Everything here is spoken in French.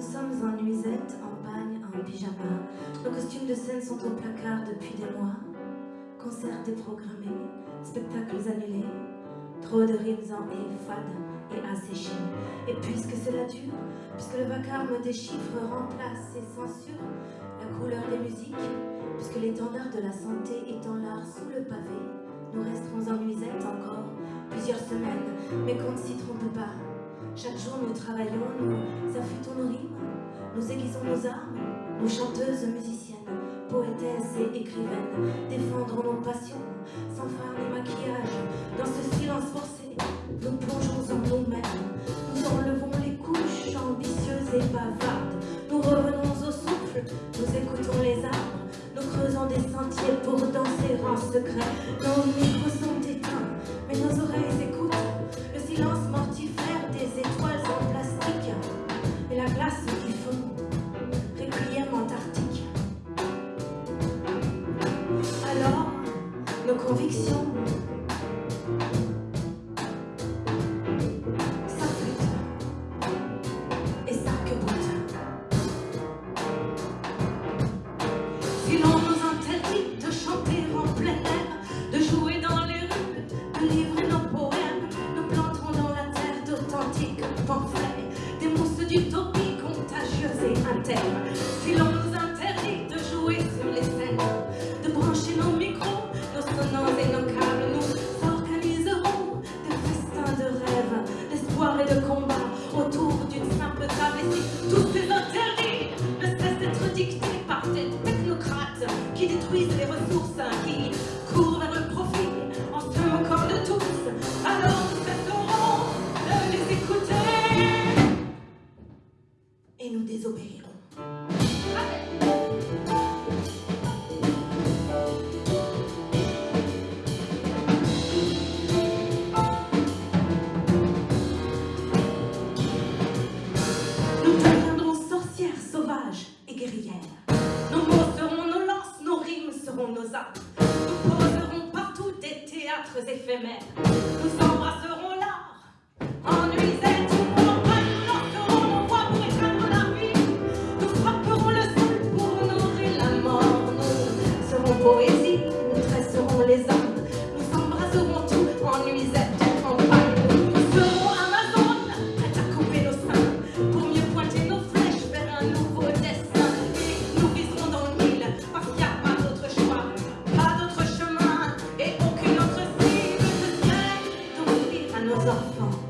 Nous sommes en nuisette, en bagne, en pyjama. Nos costumes de scène sont au placard depuis des mois. Concerts déprogrammés, spectacles annulés. Trop de rimes en et fades et asséchées. Et puisque cela dure, puisque le vacarme des chiffres remplace et censure la couleur des musiques, puisque l'étendard de la santé étend l'art sous le pavé, nous resterons en nuisette encore plusieurs semaines, mais qu'on ne s'y trompe pas. Chaque jour nous travaillons, nous affûtons nos rimes, nous aiguisons nos armes, nous chanteuses, musiciennes, poétesses et écrivaines, défendrons nos passions, sans phare ni maquillage, dans ce silence forcé, nous plongeons en nous-mêmes, nous enlevons les couches ambitieuses et bavardes, nous revenons au souffle, nous écoutons les arbres, nous creusons des sentiers pour danser en secret, nos micros sont éteints, mais nos oreilles écoutent, le silence mortifère des étoiles en plastique, et la glace qui fond, réquiem antarctique. Alors, nos convictions s'affûtent et s'arc-boutent. Si de combat autour d'une simple table. Et si tous ces interdits ne cessent d'être dictés par des technocrates qui détruisent les ressources, qui Nous deviendrons sorcières sauvages et guerrières. Nos mots seront nos lances, nos rimes seront nos armes. Nous poserons partout des théâtres éphémères. 好